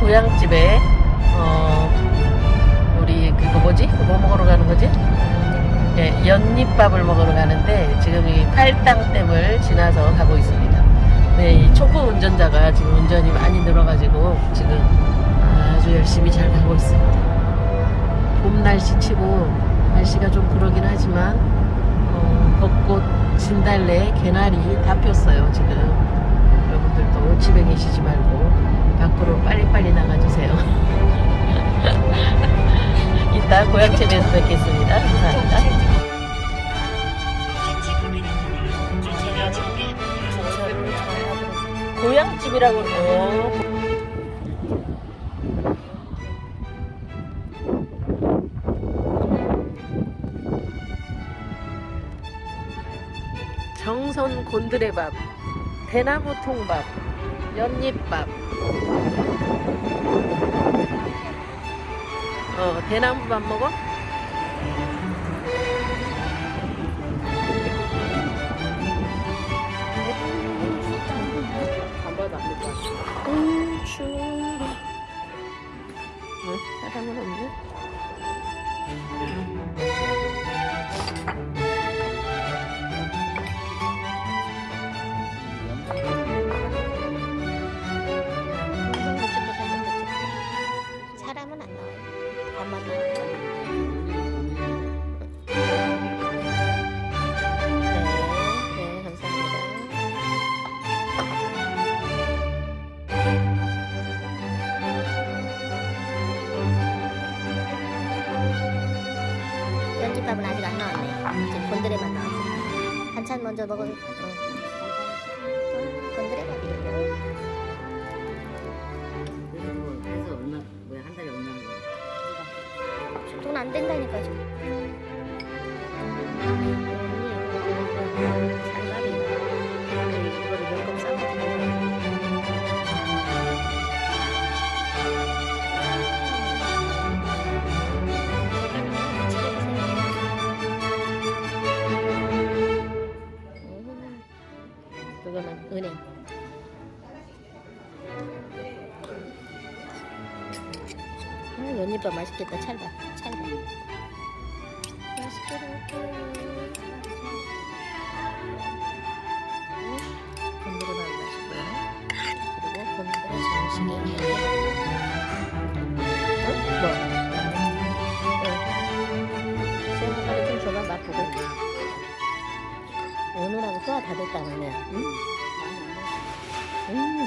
고향집에 어 우리 그거 뭐지? 뭐 먹으러 가는 거지? 예, 연잎밥을 먹으러 가는데 지금 이 팔당댐을 지나서 가고 있습니다. 네, 이 초보 운전자가 지금 운전이 많이 늘어가지고 지금 아주 열심히 잘 가고 있습니다. 봄 날씨 치고 날씨가 좀 그러긴 하지만 어, 벚꽃, 진달래, 개나리 다 폈어요 지금. 여러분들도 집에 계시지 말고 밖으로 빨리 빨리 나가주세요. 이따 고향집에서 뵙겠습니다. 감사합니다. 고향집이라고 어. 정선 곤드레밥, 대나무 통밥, 연잎밥. 어, 대나무 밥 먹어? 안 봐도 안 될것 같아. 음, 추워. 응? 사람은 없네? 네, 네 감사합니다 연잎밥은 아직 안 나왔네 지금 곤드레만 나왔어 반찬 먼저 먹어 어, 돈 안 된다니까. 음, 그거는 은행. 아, 연잎밥 맛있겠다. 찰밥, 찰밥. 맛있게 먹을게요. 곤드레밥 맛있고요. 그리고 곤드레 정식이 어? 뭐? 오늘하고 소화 다 됐다 너네. 응? 음.